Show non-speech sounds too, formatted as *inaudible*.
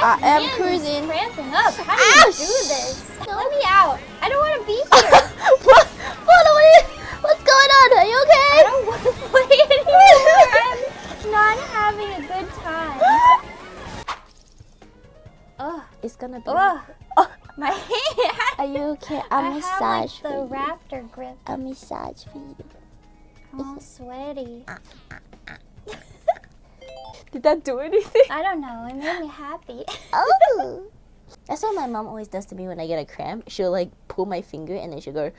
I am cruising. is cramping up. How do you ah, do this? Let me out. I don't want to be *laughs* here. what? What are you, what's going on? Are you okay? I don't want to *laughs* play anymore. I'm not having a good time. *gasps* Ugh. It's gonna be. Ugh. *laughs* Oh, My hand. are you okay? I I'll have massage like the for you. raptor grip. I'll massage for you. I'm all sweaty. Ah, ah, Did that do anything? I don't know. It made me happy. Oh. *laughs* That's what my mom always does to me when I get a cramp. She'll like pull my finger and then she'll go.